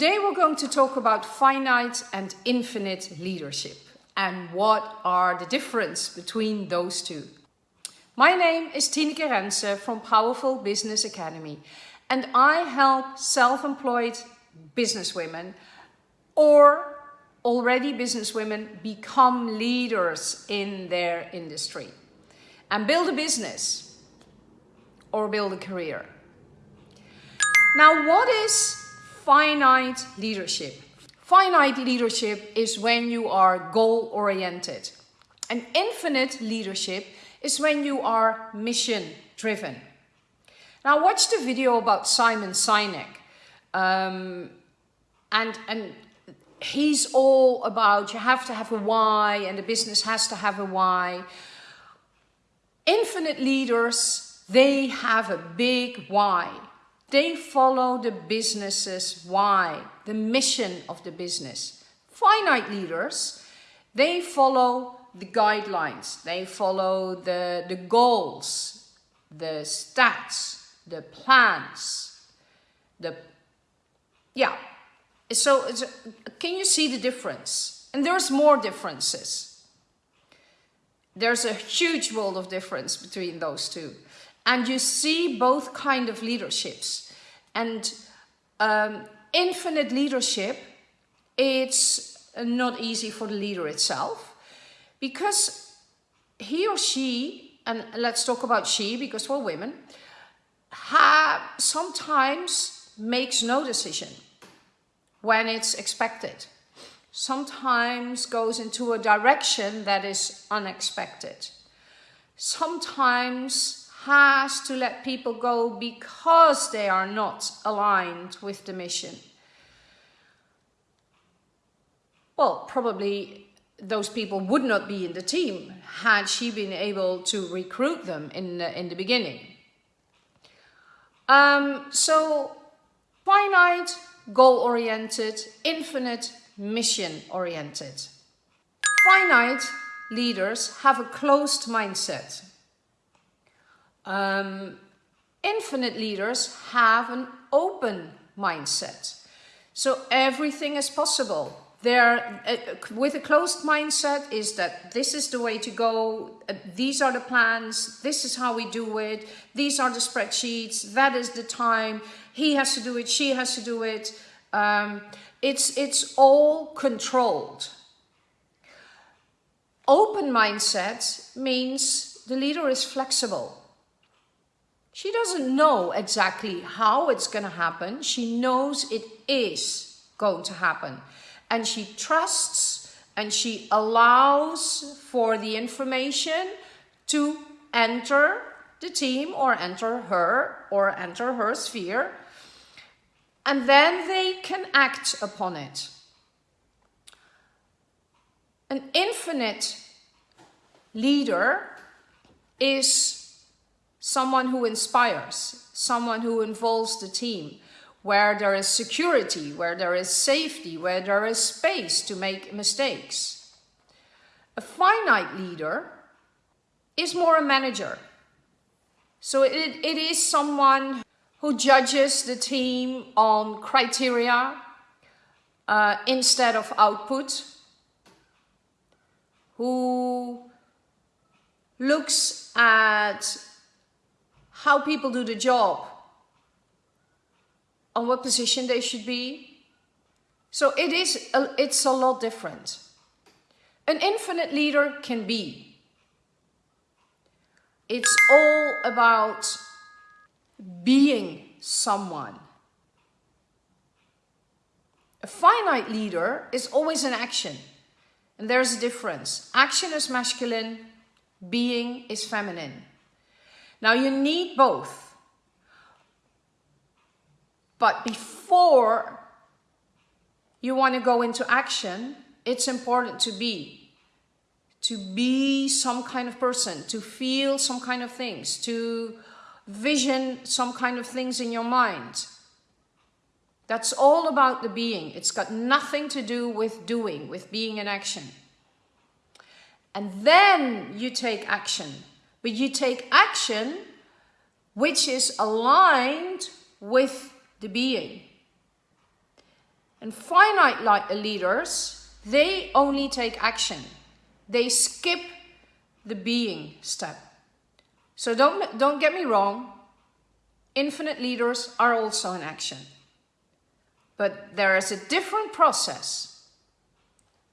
Today we're going to talk about finite and infinite leadership and what are the difference between those two. My name is Tineke Rense from Powerful Business Academy and I help self-employed businesswomen or already businesswomen become leaders in their industry and build a business or build a career. Now, what is finite leadership? Finite leadership is when you are goal oriented. And infinite leadership is when you are mission driven. Now watch the video about Simon Sinek. Um, and, and he's all about you have to have a why and the business has to have a why. Infinite leaders, they have a big why. They follow the business's why, the mission of the business. Finite leaders, they follow the guidelines, they follow the, the goals, the stats, the plans, the, yeah. So can you see the difference? And there's more differences. There's a huge world of difference between those two and you see both kind of leaderships. And um, infinite leadership it's not easy for the leader itself because he or she and let's talk about she because we're women have sometimes makes no decision when it's expected. Sometimes goes into a direction that is unexpected. Sometimes has to let people go because they are not aligned with the mission. Well, probably those people would not be in the team had she been able to recruit them in the, in the beginning. Um, so finite, goal-oriented, infinite, mission-oriented. Finite leaders have a closed mindset. Um, infinite leaders have an open mindset. So everything is possible. There, uh, with a closed mindset is that this is the way to go, uh, these are the plans, this is how we do it, these are the spreadsheets, that is the time, he has to do it, she has to do it. Um, it's, it's all controlled. Open mindset means the leader is flexible. She doesn't know exactly how it's going to happen. She knows it is going to happen. And she trusts and she allows for the information to enter the team or enter her or enter her sphere. And then they can act upon it. An infinite leader is someone who inspires, someone who involves the team, where there is security, where there is safety, where there is space to make mistakes. A finite leader is more a manager. So it, it is someone who judges the team on criteria uh, instead of output, who looks at how people do the job, on what position they should be. So it is, a, it's a lot different. An infinite leader can be. It's all about being someone. A finite leader is always in action. And there's a difference. Action is masculine, being is feminine. Now you need both. But before you want to go into action, it's important to be. To be some kind of person, to feel some kind of things, to vision some kind of things in your mind. That's all about the being. It's got nothing to do with doing, with being in action. And then you take action but you take action which is aligned with the being. And finite like leaders, they only take action. They skip the being step. So don't, don't get me wrong, infinite leaders are also in action. But there is a different process.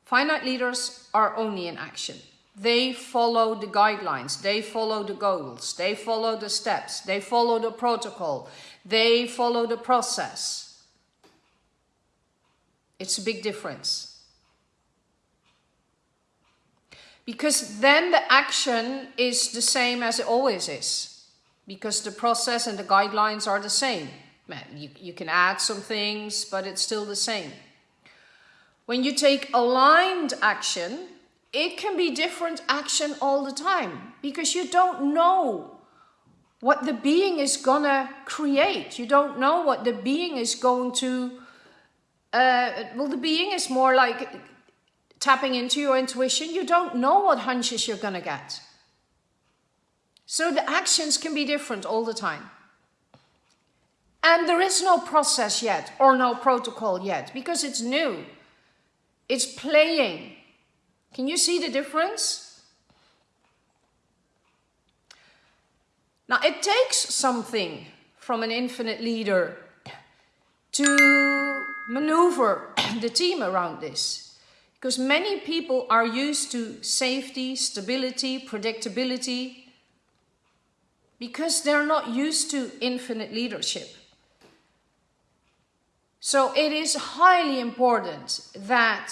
Finite leaders are only in action. They follow the guidelines, they follow the goals, they follow the steps, they follow the protocol, they follow the process. It's a big difference. Because then the action is the same as it always is. Because the process and the guidelines are the same. You, you can add some things, but it's still the same. When you take aligned action, it can be different action all the time because you don't know what the being is gonna create. You don't know what the being is going to, uh, well, the being is more like tapping into your intuition. You don't know what hunches you're gonna get. So the actions can be different all the time. And there is no process yet or no protocol yet because it's new. It's playing. Can you see the difference? Now it takes something from an infinite leader to maneuver the team around this. Because many people are used to safety, stability, predictability, because they're not used to infinite leadership. So it is highly important that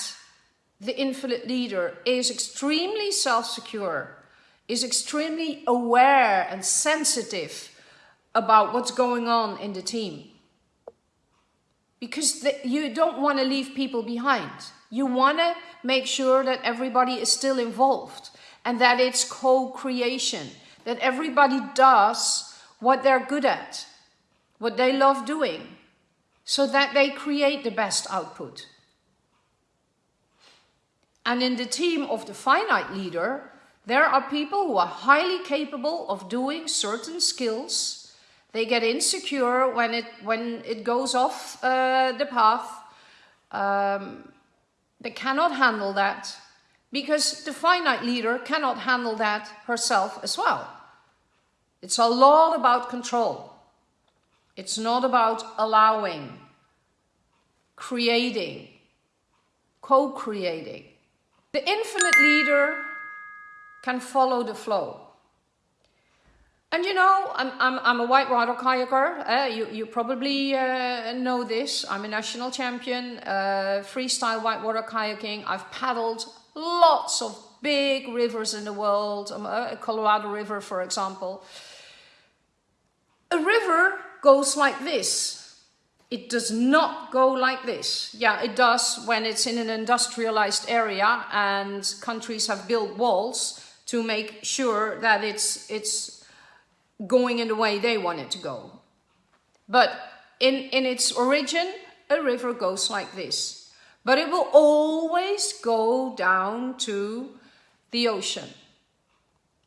the infinite leader is extremely self-secure, is extremely aware and sensitive about what's going on in the team. Because the, you don't want to leave people behind. You want to make sure that everybody is still involved and that it's co-creation, that everybody does what they're good at, what they love doing, so that they create the best output. And in the team of the finite leader, there are people who are highly capable of doing certain skills. They get insecure when it, when it goes off uh, the path. Um, they cannot handle that because the finite leader cannot handle that herself as well. It's a lot about control. It's not about allowing, creating, co-creating. The infinite leader can follow the flow. And you know, I'm, I'm, I'm a whitewater kayaker. Uh, you, you probably uh, know this. I'm a national champion, uh, freestyle whitewater kayaking. I've paddled lots of big rivers in the world, um, uh, Colorado River, for example. A river goes like this. It does not go like this. Yeah, it does when it's in an industrialized area and countries have built walls to make sure that it's, it's going in the way they want it to go. But in, in its origin, a river goes like this. But it will always go down to the ocean.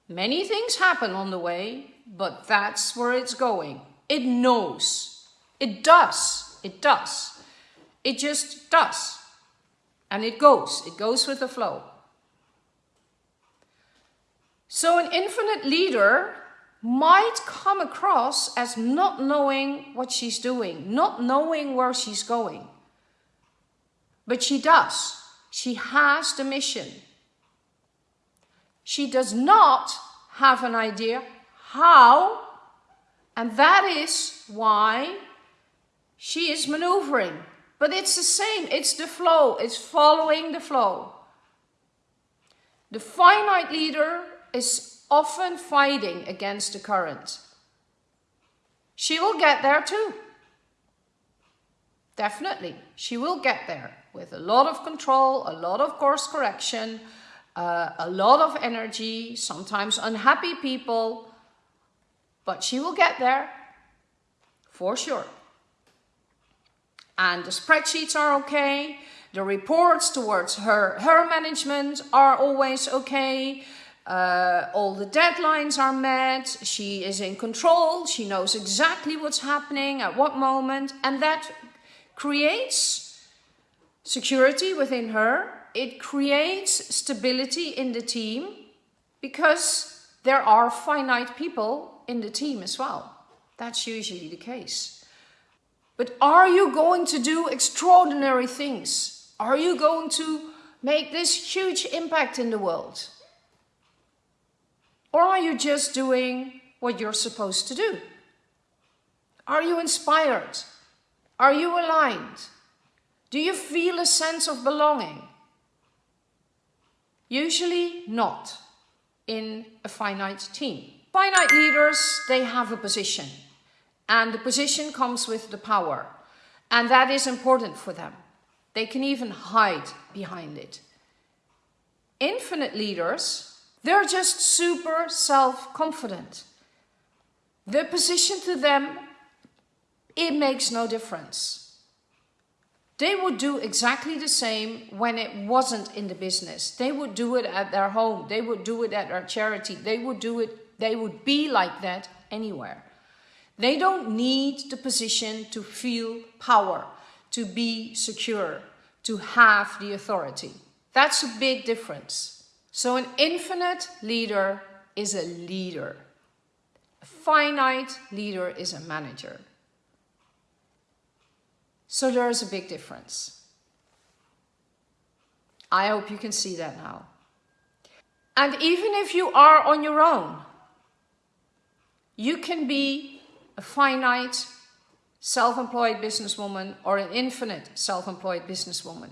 Many things happen on the way, but that's where it's going. It knows it does. It does. It just does. And it goes. It goes with the flow. So an infinite leader might come across as not knowing what she's doing, not knowing where she's going. But she does. She has the mission. She does not have an idea how, and that is why she is maneuvering, but it's the same. It's the flow. It's following the flow. The finite leader is often fighting against the current. She will get there too. Definitely, she will get there with a lot of control, a lot of course correction, uh, a lot of energy, sometimes unhappy people, but she will get there for sure and the spreadsheets are okay. The reports towards her, her management are always okay. Uh, all the deadlines are met. She is in control. She knows exactly what's happening at what moment. And that creates security within her. It creates stability in the team because there are finite people in the team as well. That's usually the case. But are you going to do extraordinary things? Are you going to make this huge impact in the world? Or are you just doing what you're supposed to do? Are you inspired? Are you aligned? Do you feel a sense of belonging? Usually not in a finite team. Finite leaders, they have a position. And the position comes with the power. And that is important for them. They can even hide behind it. Infinite leaders, they're just super self-confident. The position to them, it makes no difference. They would do exactly the same when it wasn't in the business. They would do it at their home. They would do it at their charity. They would do it, they would be like that anywhere. They don't need the position to feel power, to be secure, to have the authority. That's a big difference. So an infinite leader is a leader. A finite leader is a manager. So there is a big difference. I hope you can see that now. And even if you are on your own, you can be a finite self-employed businesswoman or an infinite self-employed businesswoman?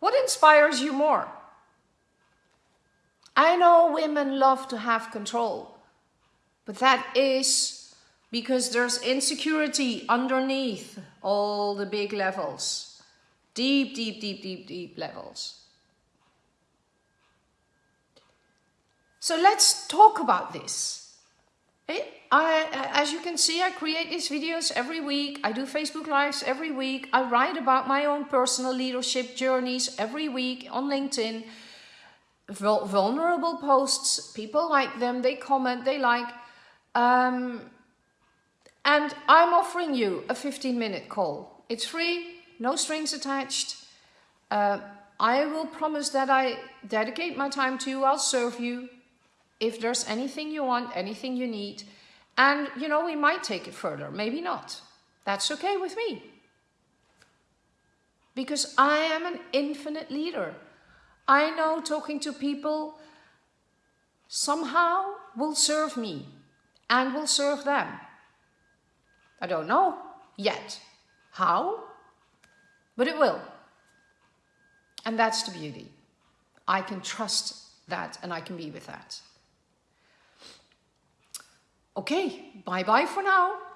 What inspires you more? I know women love to have control, but that is because there's insecurity underneath all the big levels. Deep, deep, deep, deep, deep levels. So let's talk about this. I, as you can see, I create these videos every week. I do Facebook Lives every week. I write about my own personal leadership journeys every week on LinkedIn. Vulnerable posts, people like them, they comment, they like. Um, and I'm offering you a 15 minute call. It's free, no strings attached. Uh, I will promise that I dedicate my time to you. I'll serve you if there's anything you want, anything you need. And, you know, we might take it further, maybe not. That's okay with me. Because I am an infinite leader. I know talking to people somehow will serve me and will serve them. I don't know yet how, but it will. And that's the beauty. I can trust that and I can be with that. Okay, bye bye for now.